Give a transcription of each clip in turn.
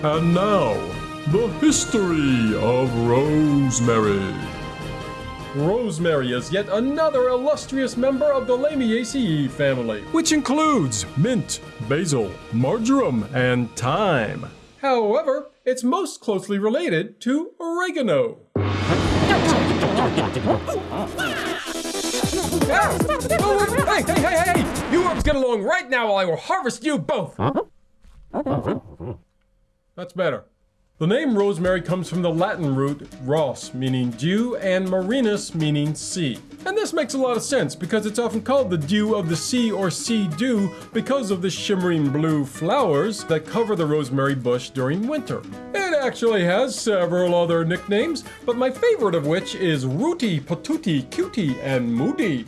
And now, the history of rosemary. Rosemary is yet another illustrious member of the Lamiaceae family, which includes mint, basil, marjoram, and thyme. However, it's most closely related to oregano. Ah! Oh, hey, hey, hey, hey! You herbs get along right now while I will harvest you both! That's better. The name rosemary comes from the Latin root ros, meaning dew, and marinus, meaning sea. And this makes a lot of sense because it's often called the dew of the sea or sea dew because of the shimmering blue flowers that cover the rosemary bush during winter. It actually has several other nicknames, but my favorite of which is rooty, patootie, cutie, and moody.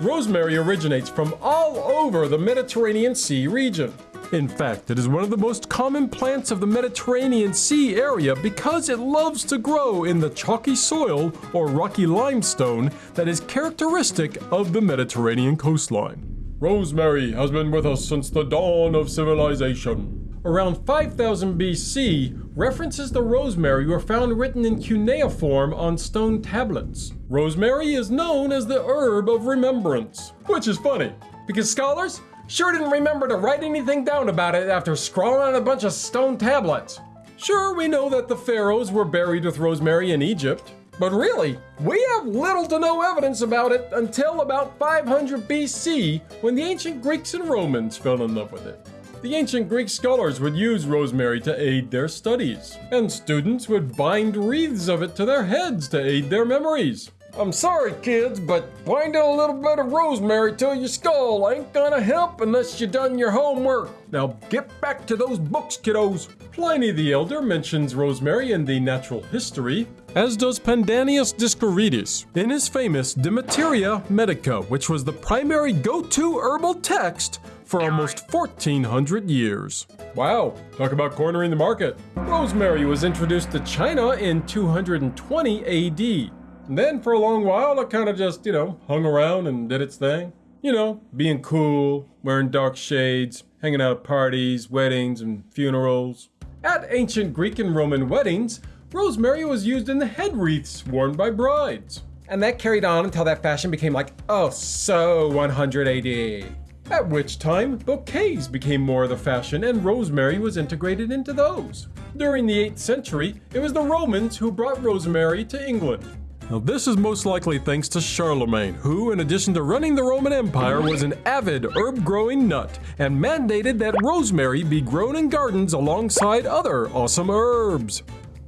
Rosemary originates from all over the Mediterranean Sea region. In fact, it is one of the most common plants of the Mediterranean Sea area because it loves to grow in the chalky soil or rocky limestone that is characteristic of the Mediterranean coastline. Rosemary has been with us since the dawn of civilization. Around 5000 BC, references to rosemary were found written in cuneiform on stone tablets. Rosemary is known as the herb of remembrance, which is funny because scholars Sure didn't remember to write anything down about it after scrawling on a bunch of stone tablets. Sure, we know that the pharaohs were buried with rosemary in Egypt, but really, we have little to no evidence about it until about 500 BC when the ancient Greeks and Romans fell in love with it. The ancient Greek scholars would use rosemary to aid their studies, and students would bind wreaths of it to their heads to aid their memories. I'm sorry, kids, but binding a little bit of rosemary to your skull ain't gonna help unless you done your homework. Now get back to those books, kiddos. Pliny the Elder mentions rosemary in the Natural History, as does Pandanius Dioscorides in his famous De Materia Medica, which was the primary go-to herbal text for almost 1400 years. Wow, talk about cornering the market. Rosemary was introduced to China in 220 AD. And then for a long while, it kind of just, you know, hung around and did its thing. You know, being cool, wearing dark shades, hanging out at parties, weddings, and funerals. At ancient Greek and Roman weddings, rosemary was used in the head wreaths worn by brides. And that carried on until that fashion became like, oh, so 100 AD. At which time, bouquets became more of the fashion and rosemary was integrated into those. During the 8th century, it was the Romans who brought rosemary to England. Now, this is most likely thanks to Charlemagne, who, in addition to running the Roman Empire, was an avid herb growing nut and mandated that rosemary be grown in gardens alongside other awesome herbs.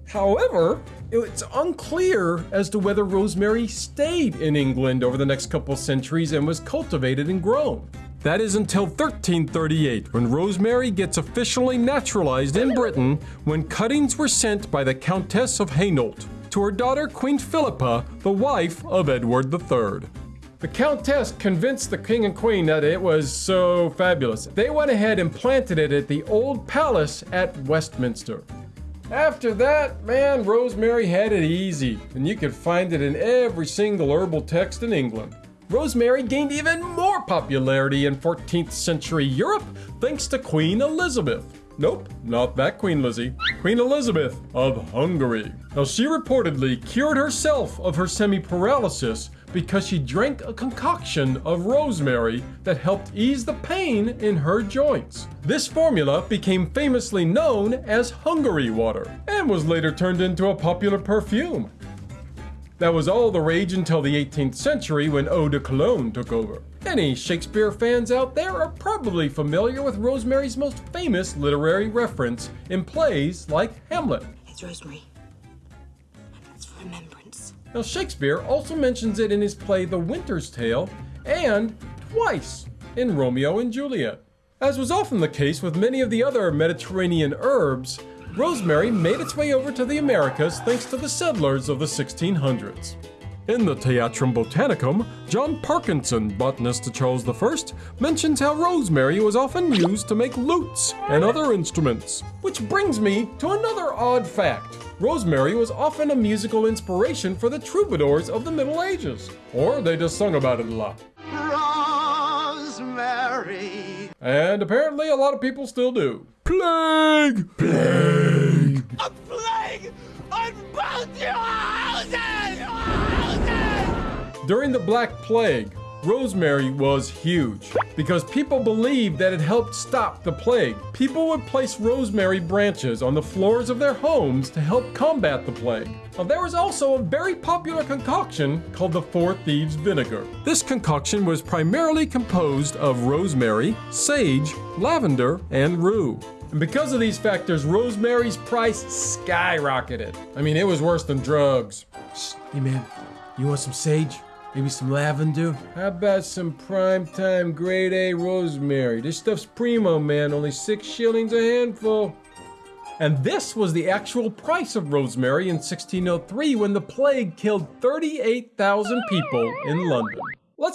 However, it's unclear as to whether rosemary stayed in England over the next couple centuries and was cultivated and grown. That is until 1338, when rosemary gets officially naturalized in Britain when cuttings were sent by the Countess of Hainault to her daughter Queen Philippa, the wife of Edward III. The Countess convinced the King and Queen that it was so fabulous. They went ahead and planted it at the Old Palace at Westminster. After that, man, rosemary had it easy, and you could find it in every single herbal text in England. Rosemary gained even more popularity in 14th century Europe thanks to Queen Elizabeth. Nope, not that Queen Lizzie. Queen Elizabeth of Hungary. Now, she reportedly cured herself of her semi-paralysis because she drank a concoction of rosemary that helped ease the pain in her joints. This formula became famously known as Hungary water and was later turned into a popular perfume. That was all the rage until the 18th century when eau de cologne took over. Any Shakespeare fans out there are probably familiar with Rosemary's most famous literary reference in plays like Hamlet. It's rosemary. It's for remembrance. Now, Shakespeare also mentions it in his play The Winter's Tale and twice in Romeo and Juliet. As was often the case with many of the other Mediterranean herbs, rosemary made its way over to the Americas thanks to the settlers of the 1600s. In the Theatrum Botanicum, John Parkinson, botanist to Charles I, mentions how rosemary was often used to make lutes and other instruments. Which brings me to another odd fact. Rosemary was often a musical inspiration for the troubadours of the Middle Ages, or they just sung about it a lot. Rosemary. And apparently a lot of people still do. Plague! Plague! A plague on both your houses! Houses! During the Black Plague, rosemary was huge because people believed that it helped stop the plague. People would place rosemary branches on the floors of their homes to help combat the plague. Now, there was also a very popular concoction called the Four Thieves Vinegar. This concoction was primarily composed of rosemary, sage, lavender, and rue. And because of these factors, rosemary's price skyrocketed. I mean, it was worse than drugs. Shh, hey man, you want some sage? Maybe some lavender? How about some prime-time grade A rosemary? This stuff's primo, man. Only six shillings a handful. And this was the actual price of rosemary in 1603 when the plague killed 38,000 people in London.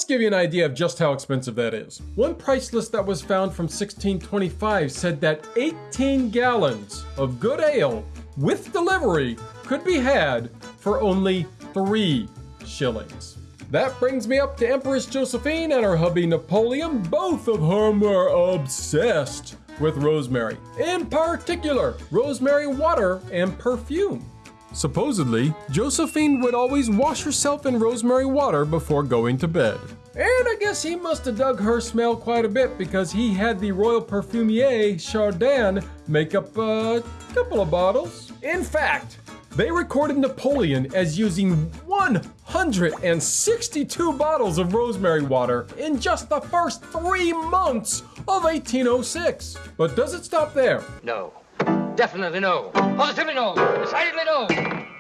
Let's give you an idea of just how expensive that is. One price list that was found from 1625 said that 18 gallons of good ale with delivery could be had for only three shillings. That brings me up to Empress Josephine and her hubby Napoleon, both of whom were obsessed with rosemary. In particular, rosemary water and perfume. Supposedly, Josephine would always wash herself in rosemary water before going to bed. And I guess he must have dug her smell quite a bit because he had the royal perfumier Chardin make up a couple of bottles. In fact, they recorded Napoleon as using 162 bottles of rosemary water in just the first three months of 1806. But does it stop there? No. Definitely no. Positively no. Decidedly no.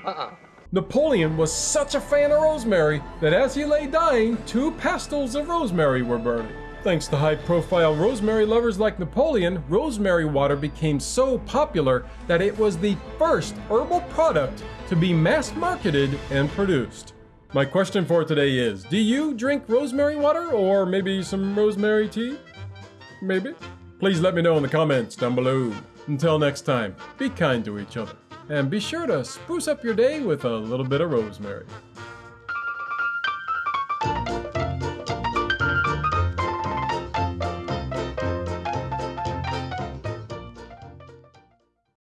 Uh-uh. Napoleon was such a fan of rosemary that as he lay dying, two pastils of rosemary were burning. Thanks to high profile rosemary lovers like Napoleon, rosemary water became so popular that it was the first herbal product to be mass marketed and produced. My question for today is Do you drink rosemary water or maybe some rosemary tea? Maybe? Please let me know in the comments down below. Until next time, be kind to each other and be sure to spruce up your day with a little bit of rosemary.